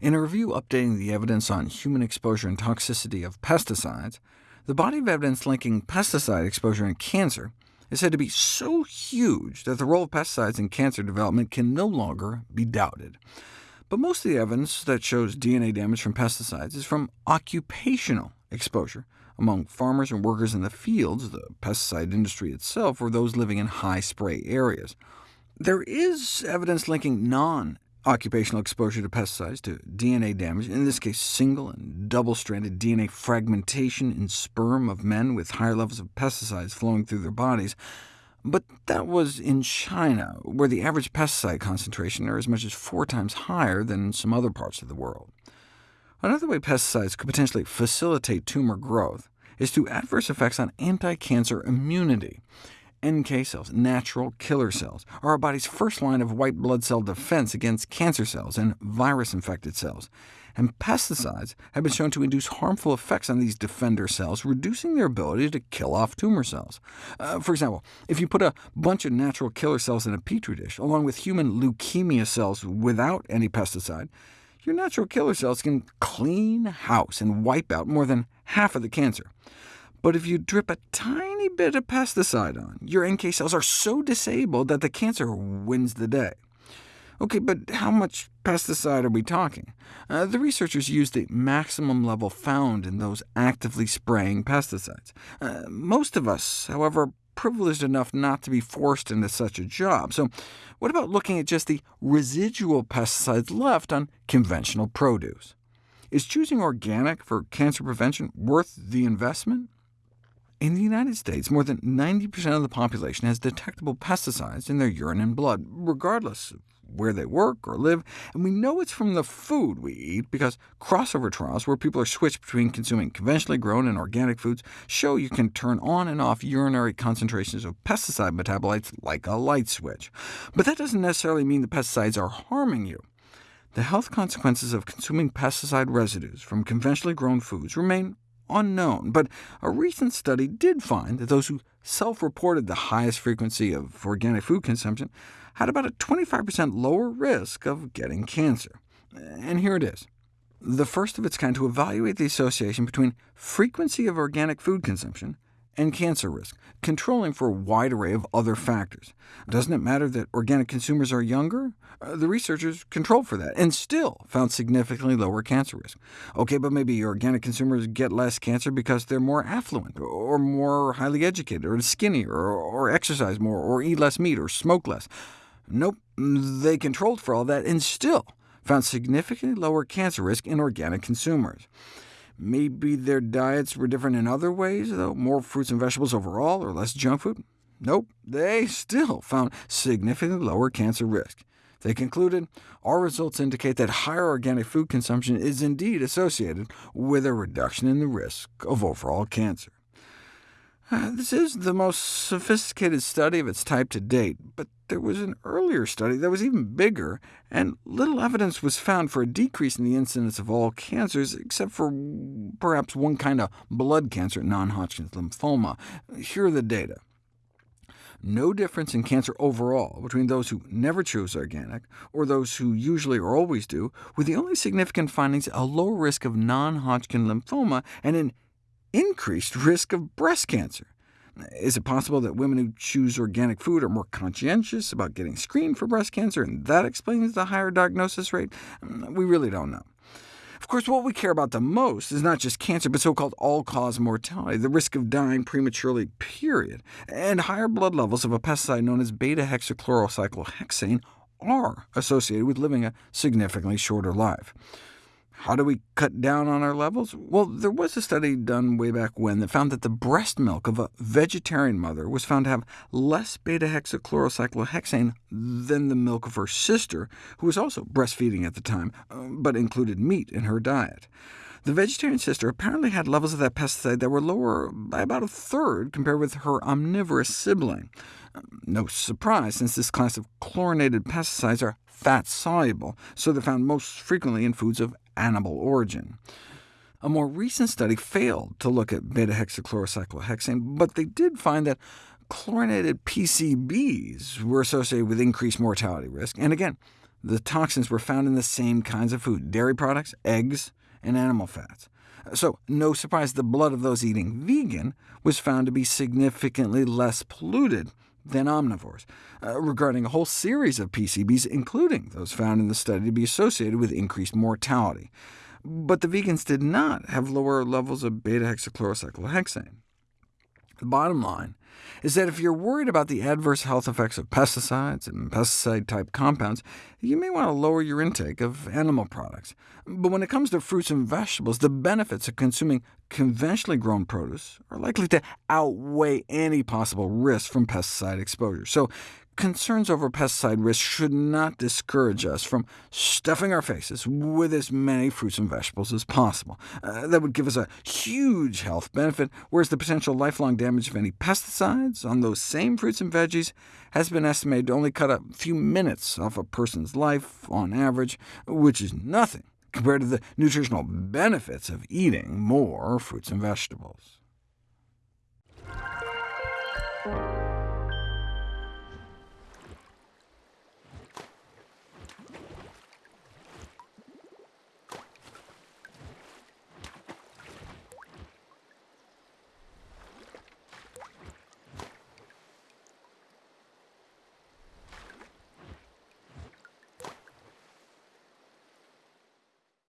In a review updating the evidence on human exposure and toxicity of pesticides, the body of evidence linking pesticide exposure and cancer is said to be so huge that the role of pesticides in cancer development can no longer be doubted. But most of the evidence that shows DNA damage from pesticides is from occupational exposure, among farmers and workers in the fields, the pesticide industry itself, or those living in high spray areas. There is evidence linking non-occupational exposure to pesticides to DNA damage, in this case single and double-stranded DNA fragmentation in sperm of men with higher levels of pesticides flowing through their bodies, but that was in China, where the average pesticide concentration are as much as four times higher than in some other parts of the world. Another way pesticides could potentially facilitate tumor growth is through adverse effects on anti-cancer immunity. NK cells, natural killer cells, are our body's first line of white blood cell defense against cancer cells and virus-infected cells, and pesticides have been shown to induce harmful effects on these defender cells, reducing their ability to kill off tumor cells. Uh, for example, if you put a bunch of natural killer cells in a petri dish, along with human leukemia cells without any pesticide, your natural killer cells can clean house and wipe out more than half of the cancer. But if you drip a tiny bit of pesticide on, your NK cells are so disabled that the cancer wins the day. OK, but how much pesticide are we talking? Uh, the researchers used the maximum level found in those actively spraying pesticides. Uh, most of us, however, are privileged enough not to be forced into such a job. So what about looking at just the residual pesticides left on conventional produce? Is choosing organic for cancer prevention worth the investment? In the United States, more than 90% of the population has detectable pesticides in their urine and blood, regardless of where they work or live, and we know it's from the food we eat because crossover trials where people are switched between consuming conventionally grown and organic foods show you can turn on and off urinary concentrations of pesticide metabolites like a light switch. But that doesn't necessarily mean the pesticides are harming you. The health consequences of consuming pesticide residues from conventionally grown foods remain unknown, but a recent study did find that those who self-reported the highest frequency of organic food consumption had about a 25% lower risk of getting cancer. And here it is, the first of its kind to evaluate the association between frequency of organic food consumption and cancer risk, controlling for a wide array of other factors. Doesn't it matter that organic consumers are younger? Uh, the researchers controlled for that, and still found significantly lower cancer risk. OK, but maybe organic consumers get less cancer because they're more affluent, or more highly educated, or skinnier, or, or exercise more, or eat less meat, or smoke less. Nope, they controlled for all that, and still found significantly lower cancer risk in organic consumers. Maybe their diets were different in other ways, though more fruits and vegetables overall, or less junk food? Nope, they still found significantly lower cancer risk. They concluded, our results indicate that higher organic food consumption is indeed associated with a reduction in the risk of overall cancer. Uh, this is the most sophisticated study of its type to date, but there was an earlier study that was even bigger, and little evidence was found for a decrease in the incidence of all cancers, except for perhaps one kind of blood cancer, non-Hodgkin's lymphoma. Here are the data. No difference in cancer overall between those who never choose organic, or those who usually or always do, with the only significant findings a lower risk of non-Hodgkin lymphoma and an increased risk of breast cancer. Is it possible that women who choose organic food are more conscientious about getting screened for breast cancer, and that explains the higher diagnosis rate? Mm, we really don't know. Of course, what we care about the most is not just cancer, but so-called all-cause mortality, the risk of dying prematurely, period. And higher blood levels of a pesticide known as beta-hexachlorocyclohexane are associated with living a significantly shorter life. How do we cut down on our levels? Well, there was a study done way back when that found that the breast milk of a vegetarian mother was found to have less beta-hexachlorocyclohexane than the milk of her sister, who was also breastfeeding at the time, uh, but included meat in her diet. The vegetarian sister apparently had levels of that pesticide that were lower by about a third compared with her omnivorous sibling. No surprise, since this class of chlorinated pesticides are fat-soluble, so they're found most frequently in foods of animal origin. A more recent study failed to look at beta-hexachlorocyclohexane, but they did find that chlorinated PCBs were associated with increased mortality risk, and again, The toxins were found in the same kinds of food— dairy products, eggs, and animal fats. So no surprise the blood of those eating vegan was found to be significantly less polluted than omnivores, uh, regarding a whole series of PCBs, including those found in the study to be associated with increased mortality. But the vegans did not have lower levels of beta-hexachlorocyclohexane. The bottom line is that if you're worried about the adverse health effects of pesticides and pesticide-type compounds, you may want to lower your intake of animal products. But when it comes to fruits and vegetables, the benefits of consuming conventionally grown produce are likely to outweigh any possible risk from pesticide exposure. So concerns over pesticide risk should not discourage us from stuffing our faces with as many fruits and vegetables as possible. Uh, that would give us a huge health benefit, whereas the potential lifelong damage of any pesticides on those same fruits and veggies has been estimated to only cut a few minutes off a person's life on average, which is nothing compared to the nutritional benefits of eating more fruits and vegetables.